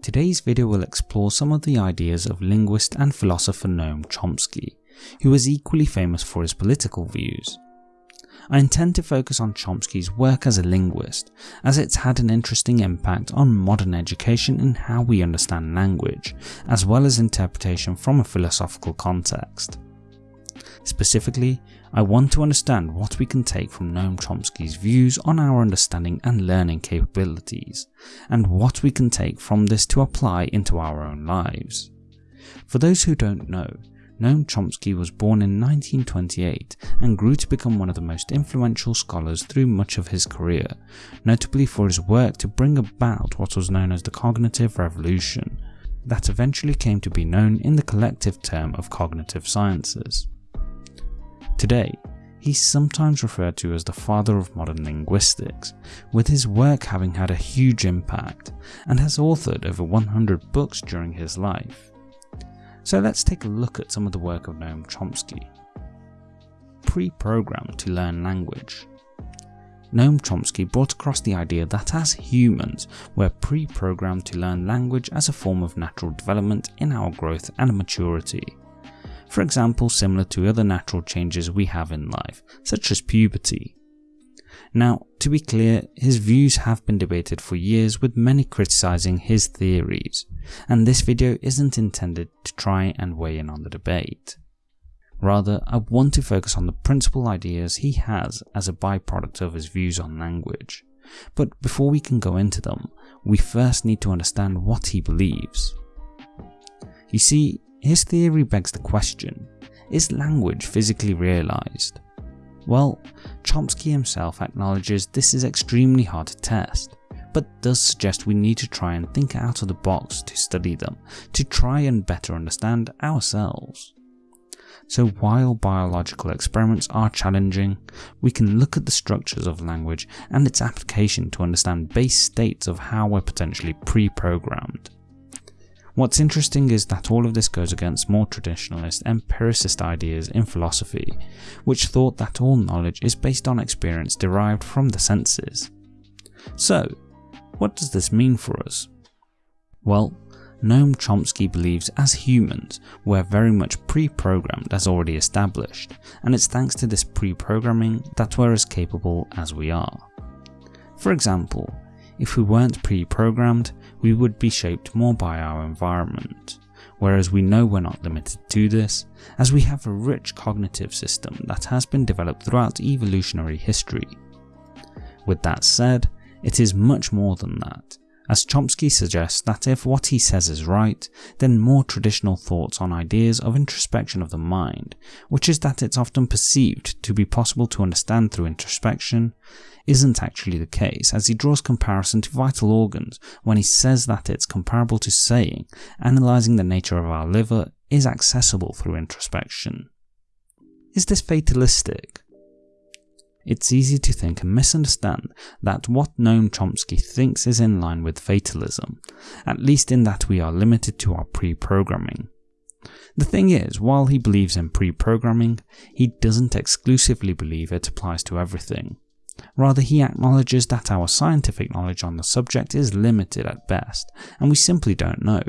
Today's video will explore some of the ideas of linguist and philosopher Noam Chomsky, who is equally famous for his political views. I intend to focus on Chomsky's work as a linguist, as it's had an interesting impact on modern education and how we understand language, as well as interpretation from a philosophical context. Specifically, I want to understand what we can take from Noam Chomsky's views on our understanding and learning capabilities, and what we can take from this to apply into our own lives. For those who don't know, Noam Chomsky was born in 1928 and grew to become one of the most influential scholars through much of his career, notably for his work to bring about what was known as the cognitive revolution, that eventually came to be known in the collective term of cognitive sciences. Today, he's sometimes referred to as the father of modern linguistics, with his work having had a huge impact, and has authored over 100 books during his life. So let's take a look at some of the work of Noam Chomsky. Pre-programmed to learn language. Noam Chomsky brought across the idea that as humans, we're pre-programmed to learn language as a form of natural development in our growth and maturity. For example, similar to other natural changes we have in life, such as puberty. Now, to be clear, his views have been debated for years with many criticising his theories, and this video isn't intended to try and weigh in on the debate. Rather, I want to focus on the principal ideas he has as a byproduct of his views on language. But before we can go into them, we first need to understand what he believes. You see, his theory begs the question, is language physically realised? Well, Chomsky himself acknowledges this is extremely hard to test, but does suggest we need to try and think out of the box to study them, to try and better understand ourselves. So while biological experiments are challenging, we can look at the structures of language and its application to understand base states of how we're potentially pre-programmed. What's interesting is that all of this goes against more traditionalist empiricist ideas in philosophy, which thought that all knowledge is based on experience derived from the senses. So, what does this mean for us? Well, Noam Chomsky believes as humans we're very much pre-programmed as already established, and it's thanks to this pre-programming that we're as capable as we are. For example, if we weren't pre-programmed, we would be shaped more by our environment, whereas we know we're not limited to this, as we have a rich cognitive system that has been developed throughout evolutionary history. With that said, it is much more than that, as Chomsky suggests that if what he says is right, then more traditional thoughts on ideas of introspection of the mind, which is that it's often perceived to be possible to understand through introspection, isn't actually the case as he draws comparison to vital organs when he says that it's comparable to saying analysing the nature of our liver is accessible through introspection. Is this fatalistic? It's easy to think and misunderstand that what Noam Chomsky thinks is in line with fatalism, at least in that we are limited to our pre-programming. The thing is, while he believes in pre-programming, he doesn't exclusively believe it applies to everything. Rather, he acknowledges that our scientific knowledge on the subject is limited at best, and we simply don't know.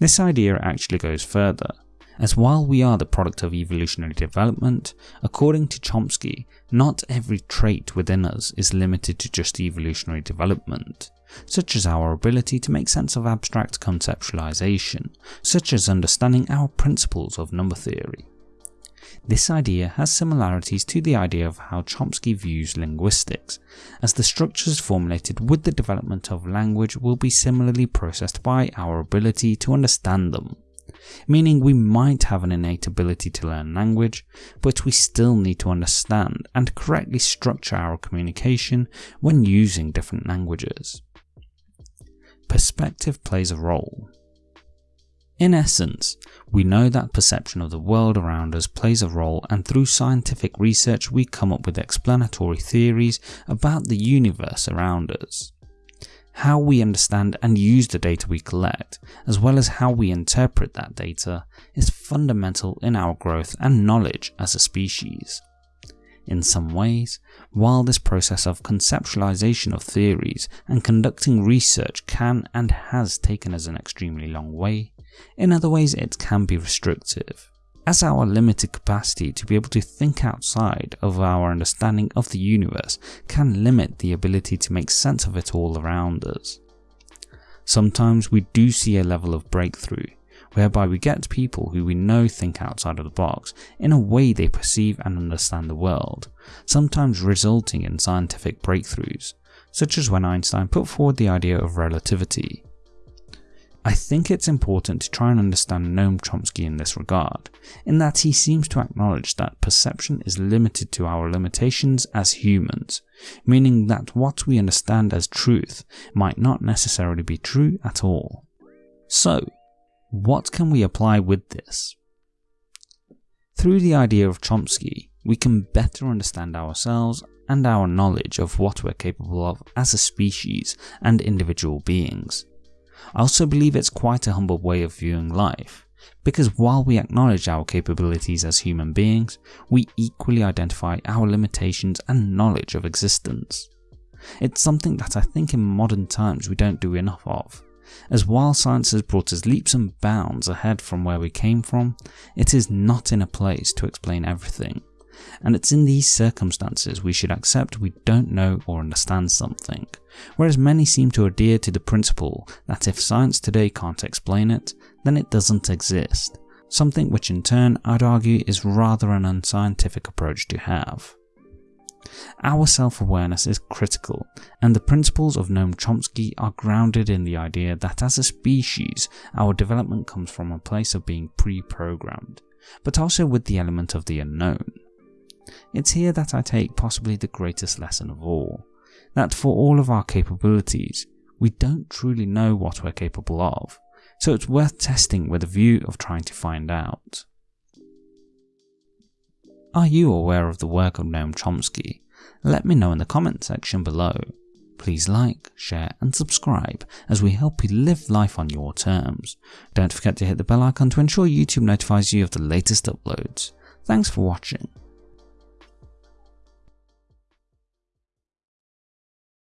This idea actually goes further, as while we are the product of evolutionary development, according to Chomsky, not every trait within us is limited to just evolutionary development, such as our ability to make sense of abstract conceptualization, such as understanding our principles of number theory. This idea has similarities to the idea of how Chomsky views linguistics, as the structures formulated with the development of language will be similarly processed by our ability to understand them. Meaning we might have an innate ability to learn language, but we still need to understand and correctly structure our communication when using different languages. Perspective plays a role. In essence, we know that perception of the world around us plays a role and through scientific research we come up with explanatory theories about the universe around us. How we understand and use the data we collect, as well as how we interpret that data, is fundamental in our growth and knowledge as a species. In some ways, while this process of conceptualization of theories and conducting research can and has taken us an extremely long way, in other ways it can be restrictive, as our limited capacity to be able to think outside of our understanding of the universe can limit the ability to make sense of it all around us. Sometimes we do see a level of breakthrough, whereby we get people who we know think outside of the box in a way they perceive and understand the world, sometimes resulting in scientific breakthroughs, such as when Einstein put forward the idea of relativity. I think it's important to try and understand Noam Chomsky in this regard, in that he seems to acknowledge that perception is limited to our limitations as humans, meaning that what we understand as truth might not necessarily be true at all. So, what can we apply with this? Through the idea of Chomsky, we can better understand ourselves and our knowledge of what we're capable of as a species and individual beings. I also believe it's quite a humble way of viewing life, because while we acknowledge our capabilities as human beings, we equally identify our limitations and knowledge of existence. It's something that I think in modern times we don't do enough of, as while science has brought us leaps and bounds ahead from where we came from, it is not in a place to explain everything. And it's in these circumstances we should accept we don't know or understand something, whereas many seem to adhere to the principle that if science today can't explain it, then it doesn't exist, something which in turn I'd argue is rather an unscientific approach to have. Our self-awareness is critical, and the principles of Noam Chomsky are grounded in the idea that as a species, our development comes from a place of being pre-programmed, but also with the element of the unknown. It's here that I take possibly the greatest lesson of all, that for all of our capabilities, we don't truly know what we're capable of, so it's worth testing with a view of trying to find out. Are you aware of the work of Noam Chomsky? Let me know in the comment section below. Please like, share and subscribe as we help you live life on your terms. Don't forget to hit the bell icon to ensure YouTube notifies you of the latest uploads. Thanks for watching.